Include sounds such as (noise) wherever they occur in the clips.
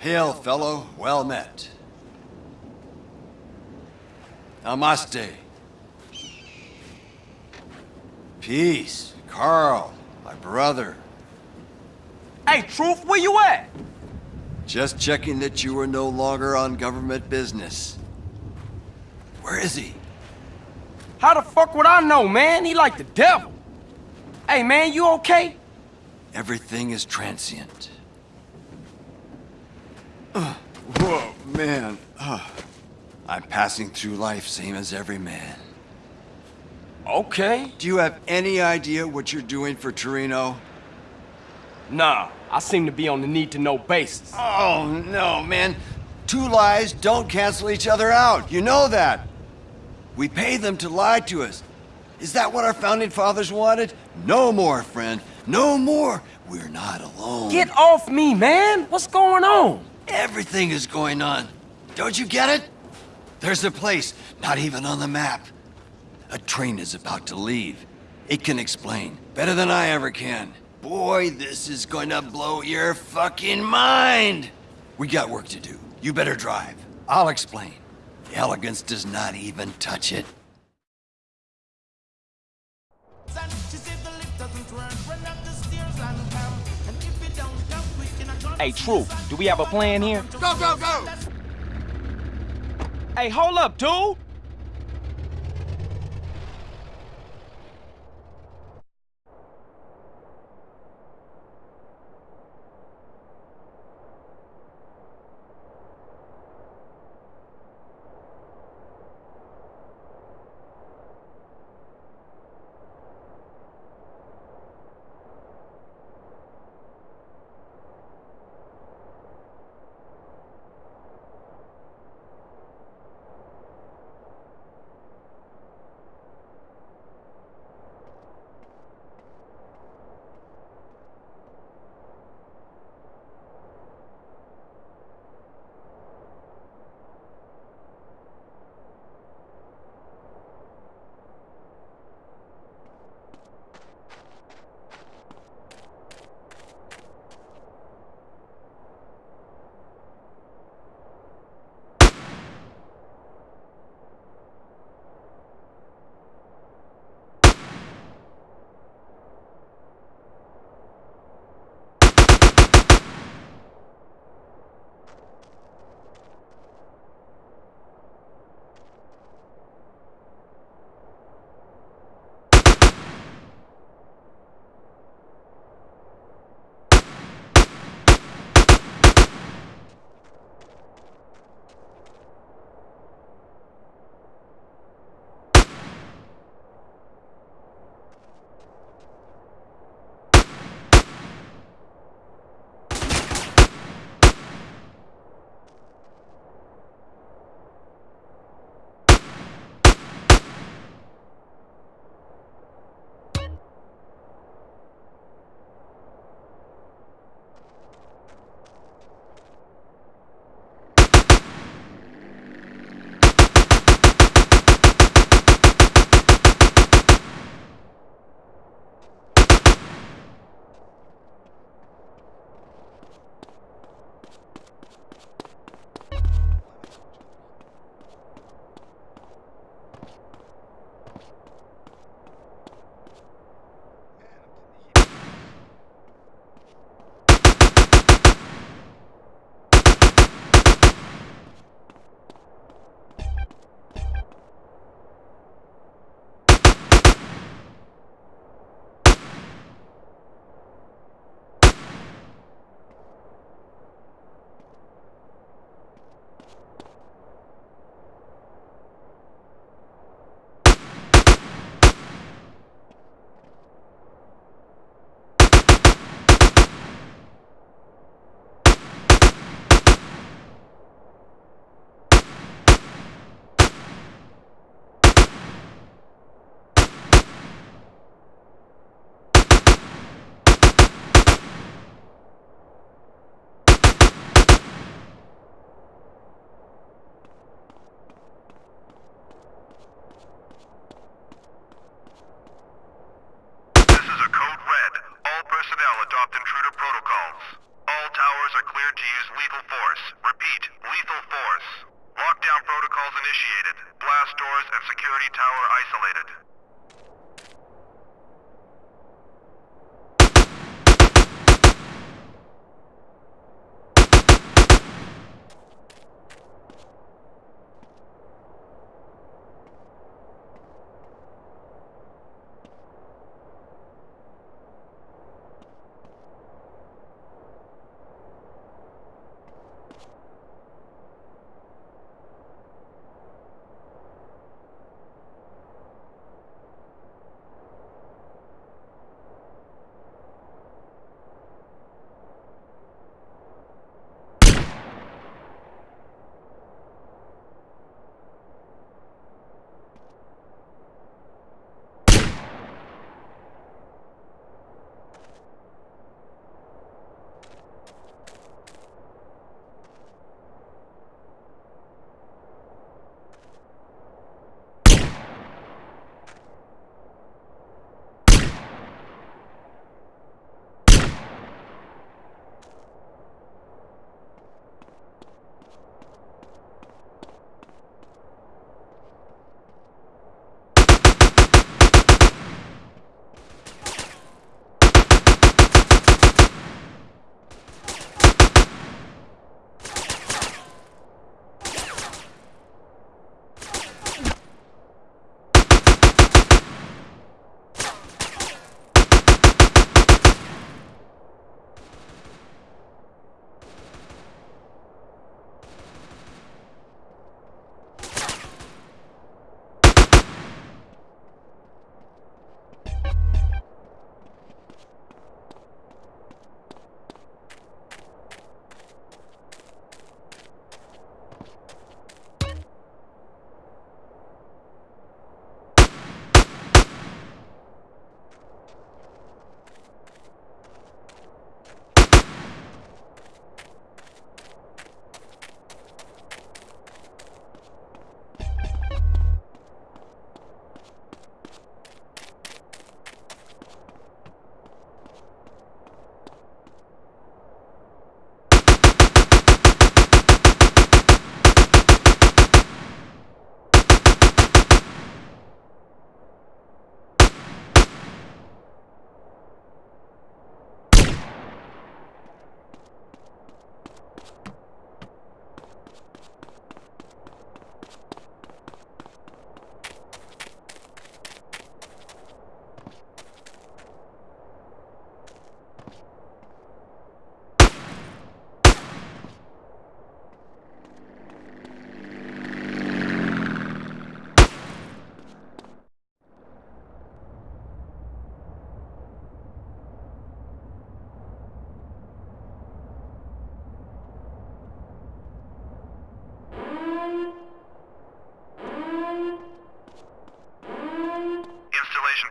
Hail, fellow. Well met. Namaste. Peace. Carl, my brother. Hey, Truth, where you at? Just checking that you were no longer on government business. Where is he? How the fuck would I know, man? He like the devil. Hey, man, you okay? Everything is transient. Uh, whoa, man. Uh, I'm passing through life same as every man. Okay. Do you have any idea what you're doing for Toreno? Nah, I seem to be on the need-to-know basis. Oh, no, man. Two lies don't cancel each other out. You know that. We pay them to lie to us. Is that what our founding fathers wanted? No more, friend. No more. We're not alone. Get off me, man! What's going on? Everything is going on. Don't you get it? There's a place, not even on the map. A train is about to leave. It can explain, better than I ever can. Boy, this is going to blow your fucking mind! We got work to do. You better drive. I'll explain. The elegance does not even touch it. Hey, Truth, do we have a plan here? Go, go, go! Hey, hold up, dude!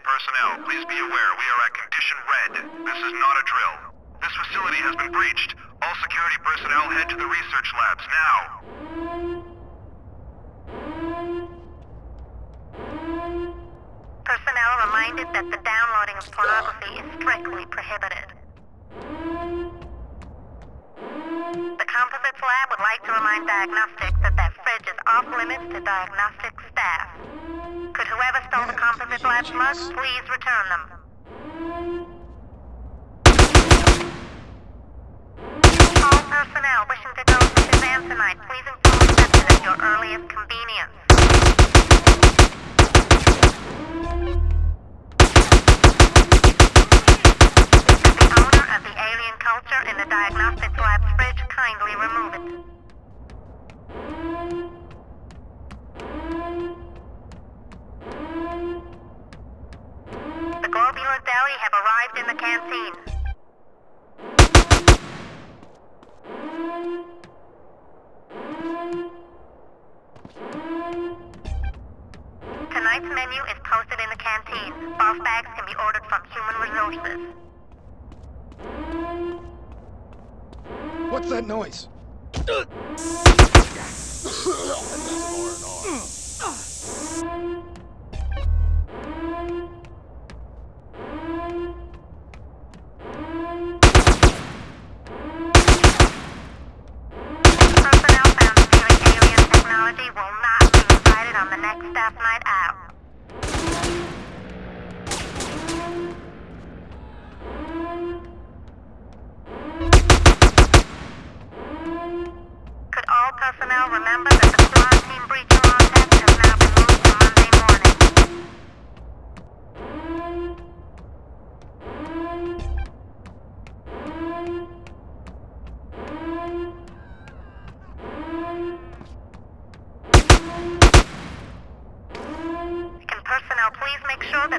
Personnel, please be aware we are at condition red. This is not a drill. This facility has been breached. All security personnel head to the research labs now. Personnel reminded that the downloading of pornography is strictly prohibited. The Composites Lab would like to remind Diagnostics that that fridge is off limits to diagnostic staff. Could whoever stole the Composites Lab slugs please return them? All personnel wishing to go to Shazam tonight, please inform reception at your earliest Tonight's menu is posted in the canteen. Boss bags can be ordered from Human Resources. What's that noise? (coughs)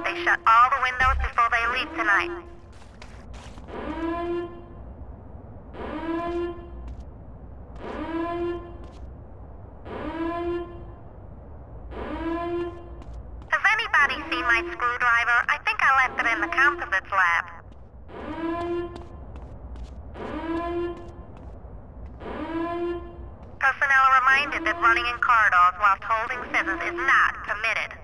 that they shut all the windows before they leave tonight? Has anybody seen my screwdriver? I think I left it in the composites lab. Personnel are reminded that running in corridors whilst holding scissors is not permitted.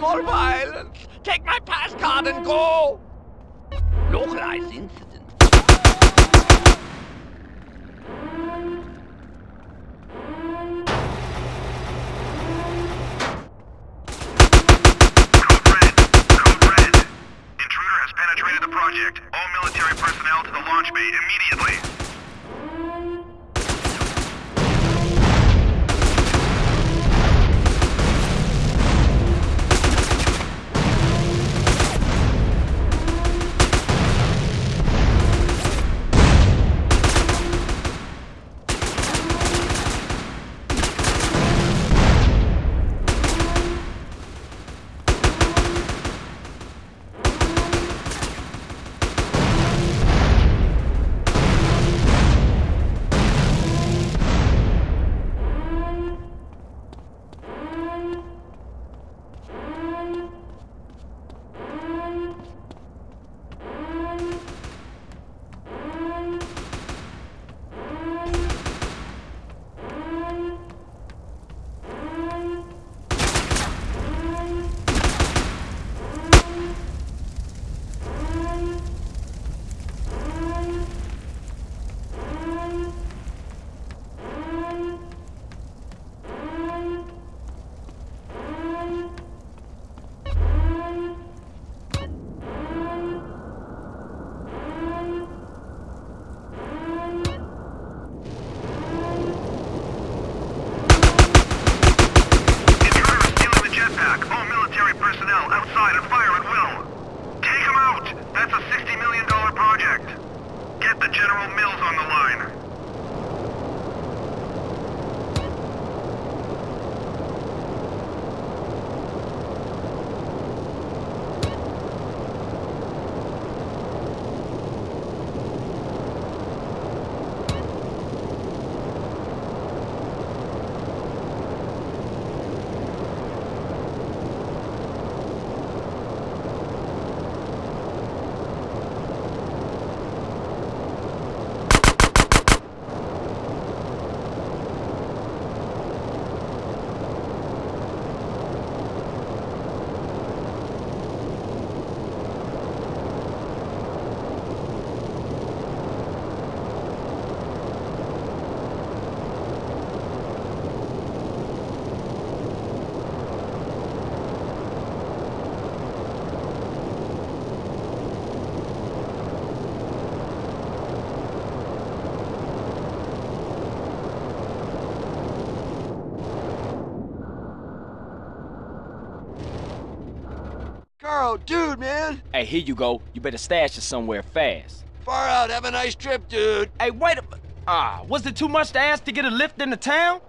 More violence. Take my pass card and go. Localized incident. Code red. Code red. Intruder has penetrated the project. All military personnel to the launch bay immediately. The General Mills on the line. Carl, dude, man. Hey, here you go. You better stash it somewhere fast. Far out. Have a nice trip, dude. Hey, wait a... Ah, was it too much to ask to get a lift into town?